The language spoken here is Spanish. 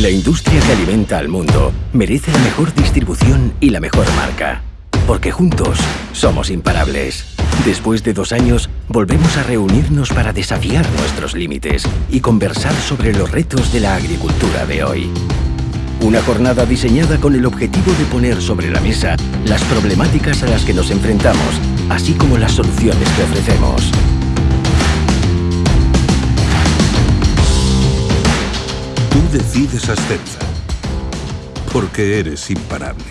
La industria que alimenta al mundo merece la mejor distribución y la mejor marca. Porque juntos somos imparables. Después de dos años, volvemos a reunirnos para desafiar nuestros límites y conversar sobre los retos de la agricultura de hoy. Una jornada diseñada con el objetivo de poner sobre la mesa las problemáticas a las que nos enfrentamos, así como las soluciones que ofrecemos. Decides Ascensa, porque eres imparable.